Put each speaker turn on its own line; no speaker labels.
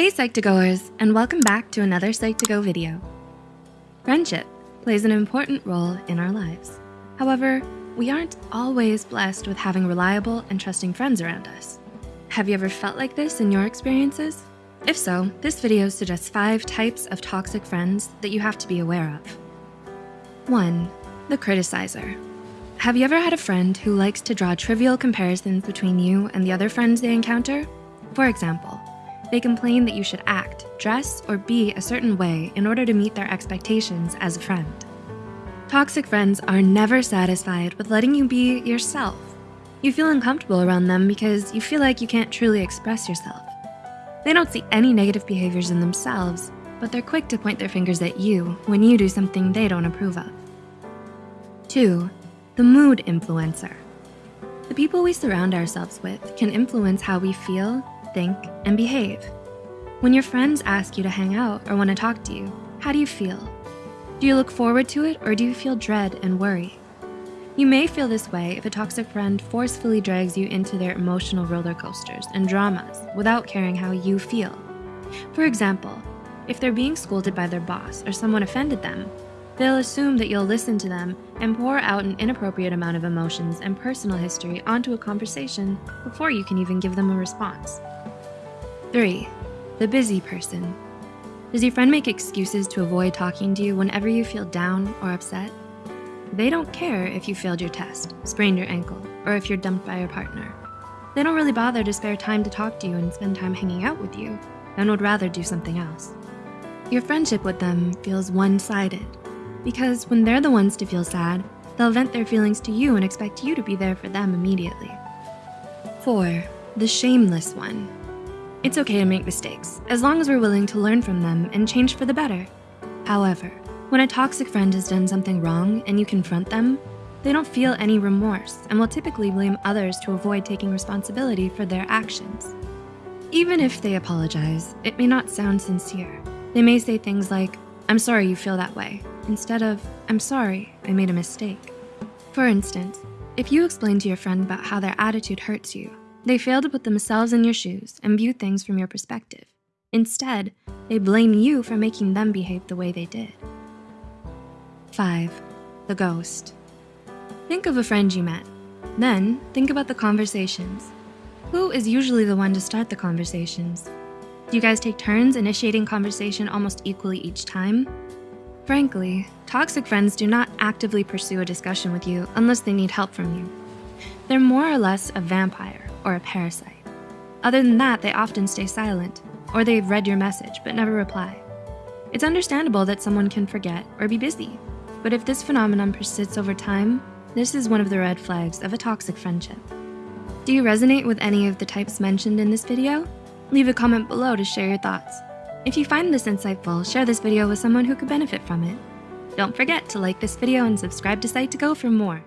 Hey Psych2Goers, and welcome back to another Psych2Go video. Friendship plays an important role in our lives. However, we aren't always blessed with having reliable and trusting friends around us. Have you ever felt like this in your experiences? If so, this video suggests five types of toxic friends that you have to be aware of. One, the criticizer. Have you ever had a friend who likes to draw trivial comparisons between you and the other friends they encounter? For example, they complain that you should act, dress, or be a certain way in order to meet their expectations as a friend. Toxic friends are never satisfied with letting you be yourself. You feel uncomfortable around them because you feel like you can't truly express yourself. They don't see any negative behaviors in themselves, but they're quick to point their fingers at you when you do something they don't approve of. Two, the mood influencer. The people we surround ourselves with can influence how we feel, think, and behave. When your friends ask you to hang out or wanna talk to you, how do you feel? Do you look forward to it or do you feel dread and worry? You may feel this way if a toxic friend forcefully drags you into their emotional roller coasters and dramas without caring how you feel. For example, if they're being scolded by their boss or someone offended them, they'll assume that you'll listen to them and pour out an inappropriate amount of emotions and personal history onto a conversation before you can even give them a response. Three, the busy person. Does your friend make excuses to avoid talking to you whenever you feel down or upset? They don't care if you failed your test, sprained your ankle, or if you're dumped by your partner. They don't really bother to spare time to talk to you and spend time hanging out with you and would rather do something else. Your friendship with them feels one-sided because when they're the ones to feel sad, they'll vent their feelings to you and expect you to be there for them immediately. Four, the shameless one. It's okay to make mistakes, as long as we're willing to learn from them and change for the better. However, when a toxic friend has done something wrong and you confront them, they don't feel any remorse and will typically blame others to avoid taking responsibility for their actions. Even if they apologize, it may not sound sincere. They may say things like, I'm sorry you feel that way, instead of, I'm sorry, I made a mistake. For instance, if you explain to your friend about how their attitude hurts you, they fail to put themselves in your shoes and view things from your perspective. Instead, they blame you for making them behave the way they did. Five, the ghost. Think of a friend you met. Then think about the conversations. Who is usually the one to start the conversations? Do you guys take turns initiating conversation almost equally each time? Frankly, toxic friends do not actively pursue a discussion with you unless they need help from you. They're more or less a vampire or a parasite. Other than that, they often stay silent, or they've read your message but never reply. It's understandable that someone can forget or be busy, but if this phenomenon persists over time, this is one of the red flags of a toxic friendship. Do you resonate with any of the types mentioned in this video? Leave a comment below to share your thoughts. If you find this insightful, share this video with someone who could benefit from it. Don't forget to like this video and subscribe to Psych2Go for more.